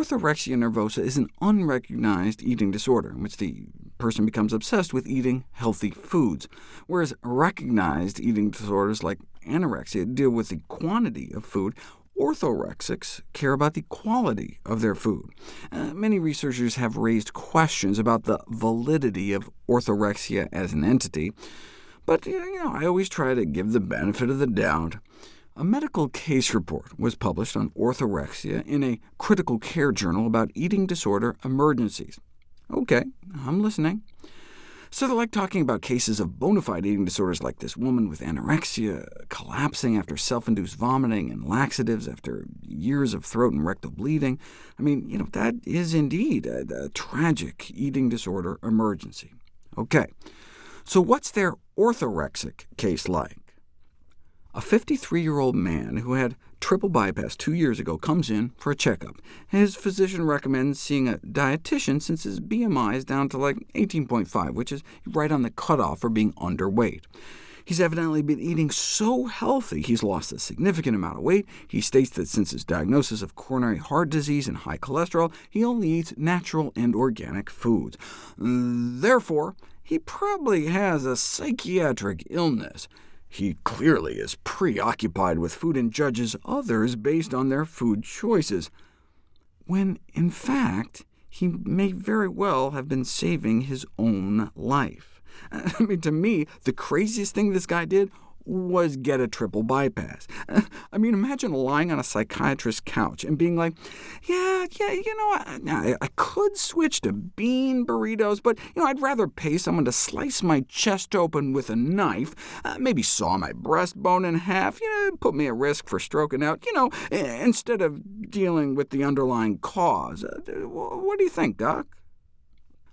orthorexia nervosa is an unrecognized eating disorder, in which the person becomes obsessed with eating healthy foods, whereas recognized eating disorders like anorexia deal with the quantity of food, orthorexics care about the quality of their food. Uh, many researchers have raised questions about the validity of orthorexia as an entity, but you know, I always try to give the benefit of the doubt. A medical case report was published on orthorexia in a critical care journal about eating disorder emergencies. OK, I'm listening. So they're like talking about cases of bona fide eating disorders like this woman with anorexia, collapsing after self-induced vomiting, and laxatives after years of throat and rectal bleeding. I mean, you know, that is indeed a, a tragic eating disorder emergency. OK, so what's their orthorexic case like? A 53-year-old man who had triple bypass two years ago comes in for a checkup. His physician recommends seeing a dietitian since his BMI is down to like 18.5, which is right on the cutoff for being underweight. He's evidently been eating so healthy he's lost a significant amount of weight. He states that since his diagnosis of coronary heart disease and high cholesterol, he only eats natural and organic foods. Therefore, he probably has a psychiatric illness. He clearly is preoccupied with food and judges others based on their food choices, when in fact he may very well have been saving his own life. I mean, to me, the craziest thing this guy did was get a triple bypass. I mean, imagine lying on a psychiatrist's couch and being like, yeah, yeah, you know, I, I could switch to bean burritos, but you know, I'd rather pay someone to slice my chest open with a knife, uh, maybe saw my breastbone in half, you know, put me at risk for stroking out, you know, instead of dealing with the underlying cause. Uh, what do you think, Doc?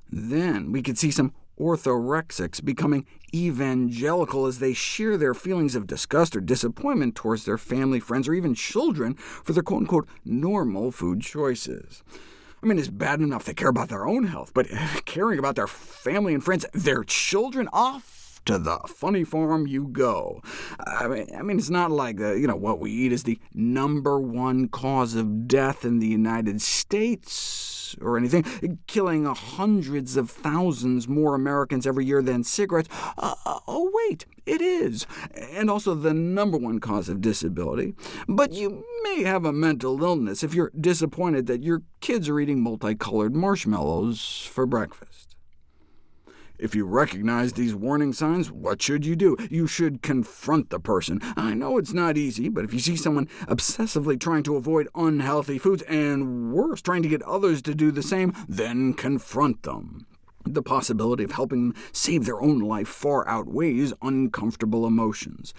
Then we could see some orthorexics becoming evangelical as they share their feelings of disgust or disappointment towards their family, friends, or even children for their quote-unquote normal food choices. I mean, it's bad enough they care about their own health, but caring about their family and friends, their children, off to the funny farm you go. I mean, I mean it's not like uh, you know what we eat is the number one cause of death in the United States or anything, killing hundreds of thousands more Americans every year than cigarettes. Uh, uh, oh, wait, it is, and also the number one cause of disability. But you may have a mental illness if you're disappointed that your kids are eating multicolored marshmallows for breakfast. If you recognize these warning signs, what should you do? You should confront the person. I know it's not easy, but if you see someone obsessively trying to avoid unhealthy foods, and worse, trying to get others to do the same, then confront them. The possibility of helping them save their own life far outweighs uncomfortable emotions.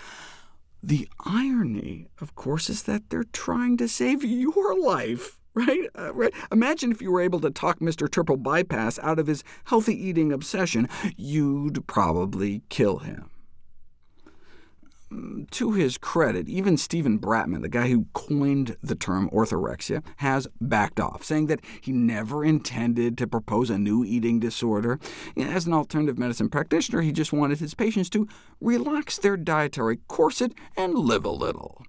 The irony, of course, is that they're trying to save your life. Right? Uh, right? Imagine if you were able to talk Mr. Triple Bypass out of his healthy eating obsession. You'd probably kill him to his credit, even Steven Bratman, the guy who coined the term orthorexia, has backed off, saying that he never intended to propose a new eating disorder. As an alternative medicine practitioner, he just wanted his patients to relax their dietary corset and live a little.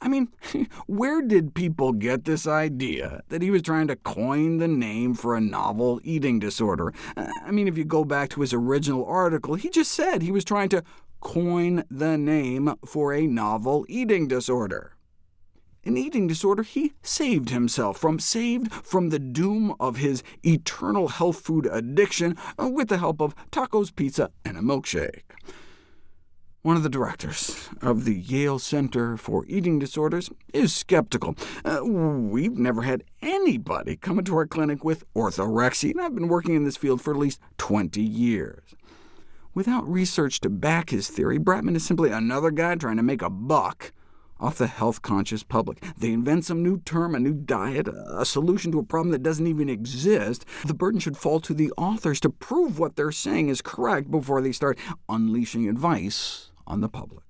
I mean, where did people get this idea that he was trying to coin the name for a novel eating disorder? I mean, if you go back to his original article, he just said he was trying to coin the name for a novel eating disorder. In eating disorder, he saved himself from, saved from the doom of his eternal health food addiction with the help of tacos, pizza, and a milkshake. One of the directors of the Yale Center for Eating Disorders is skeptical. Uh, we've never had anybody come into our clinic with orthorexia, and I've been working in this field for at least 20 years. Without research to back his theory, Bratman is simply another guy trying to make a buck off the health-conscious public. They invent some new term, a new diet, a solution to a problem that doesn't even exist. The burden should fall to the authors to prove what they're saying is correct before they start unleashing advice on the public.